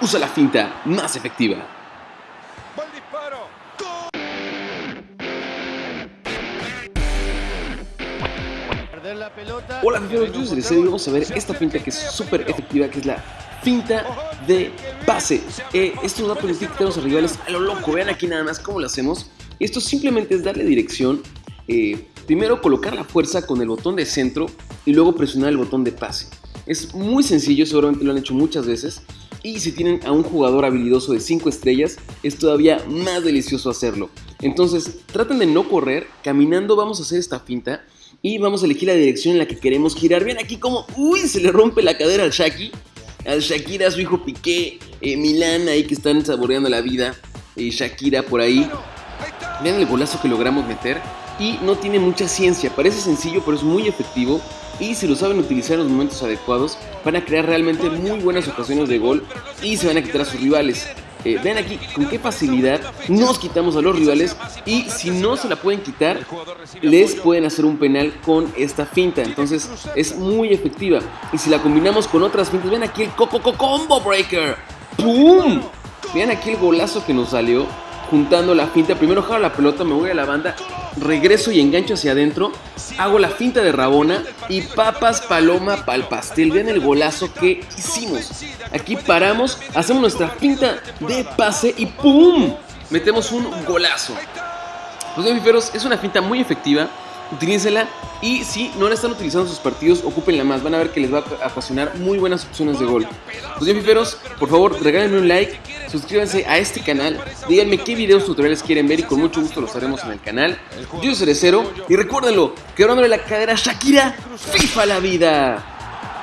usa la finta más efectiva. Hola amigos, yo soy Cerezo y vamos a ver esta finta que es súper efectiva, que es la finta de pase. Eh, esto nos va a permitir quitarnos a rivales a lo loco. Vean aquí nada más cómo lo hacemos. Esto simplemente es darle dirección. eh, primero colocar la fuerza con el botón de centro y luego presionar el botón de pase. Es muy sencillo, seguramente lo han hecho muchas veces. Y si tienen a un jugador habilidoso de 5 estrellas, es todavía más delicioso hacerlo. Entonces, traten de no correr, caminando vamos a hacer esta finta y vamos a elegir la dirección en la que queremos girar. Vean aquí como, uy, se le rompe la cadera al Shaki, al Shakira, su hijo Piqué, eh, Milán ahí que están saboreando la vida, eh, Shakira por ahí. Vean el golazo que logramos meter y no tiene mucha ciencia, parece sencillo pero es muy efectivo y si lo saben utilizar en los momentos adecuados. Van a crear realmente muy buenas ocasiones de gol y se van a quitar a sus rivales. Eh, vean aquí con qué facilidad nos quitamos a los rivales y si no se la pueden quitar les pueden hacer un penal con esta finta. Entonces es muy efectiva. Y si la combinamos con otras fintas vean aquí el Coco Coco Combo Breaker. ¡Pum! vean aquí el golazo que nos salió juntando la finta primero jalo la pelota me voy a la banda regreso y engancho hacia adentro hago la finta de Rabona y papas paloma pal pastel vean el golazo que hicimos aquí paramos hacemos nuestra finta de pase y ¡pum! metemos un golazo pues bien, fiferos, es una finta muy efectiva. Utilícenla y si no la están utilizando en sus partidos, ocúpenla más. Van a ver que les va a apasionar muy buenas opciones de gol. Pues bien, por favor, regálenme un like, suscríbanse a este canal, díganme qué videos tutoriales quieren ver y con mucho gusto los haremos en el canal. Yo soy Cerecero y recuérdenlo, quebrándole la cadera Shakira, FIFA la vida.